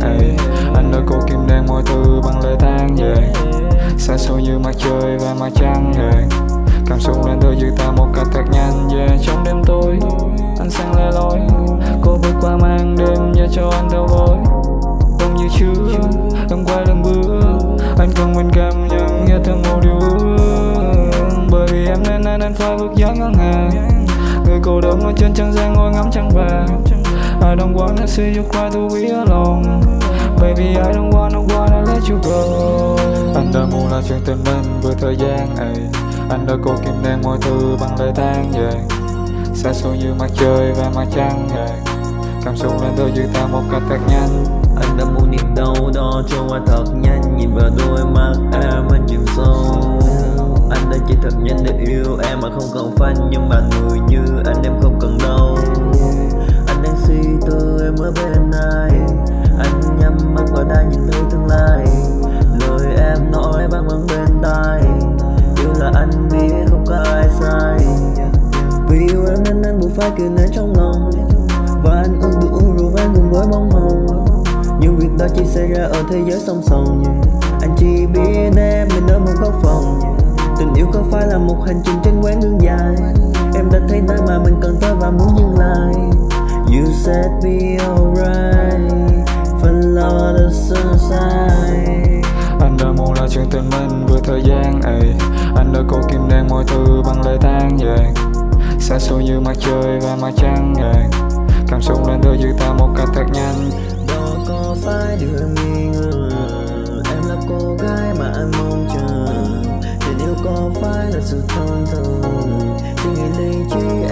thời Anh đã cố kim đen mọi thứ bằng lời than về Xa xôi như mặt trời và mặt trăng về Cảm xúc lên tới giữ ta một cách thật nhanh yeah. Trong đêm tối. Anh sang lẻ loi, Cô bước qua mang đêm và cho anh đau gối Đông như trước đông quay lần bước. Anh cần mình cảm nhận nghe thương một điều ước Bởi vì em nên anh anh phải bước dáng ngân hàng Người cô đơn ở trên trăng gian ngồi ngắm trăng vàng. I don't wanna see you cry to be alone Baby I don't wanna wanna let you go. Anh đã muốn là chuyện tình mình với thời gian ey Anh đã cố kìm nén mọi thứ bằng lời than yeah. Xa xôi như mặt trời và mặt trăng yeah. Cảm xúc lên tới giữ ta một cách thật nhanh. Anh đã muốn niềm đau đó trôi qua thật nhanh. Nhìn vào đôi mắt em anh chìm sâu. Anh đã chỉ thật nhanh để yêu em mà không cần phanh. Nhưng mà người như anh em không nên anh kìm nén trong lòng. Và anh ước được uống rượu vang cùng với bông hồng Nhưng việc đó chỉ xảy ra ở thế giới song song. Yeah. Anh chỉ biết em mình ở một góc phòng. Yeah. Tình yêu có phải là một hành trình trên quãng đường dài. Em đã thấy nơi mà mình cần tới và muốn dừng lại. You said be alright. Follow the sunshine Anh đã muốn là chuyện tình mình với thời gian ấy. Anh đã Xa xôi như mặt trời và mặt trăng yeah. Cảm xúc lên đôi giữ ta một cách thật nhanh. Đó có phải điều nghi ngờ? Em là cô gái mà anh mong chờ. Tình yêu có phải là sự thân thường Suy nghĩ lý trí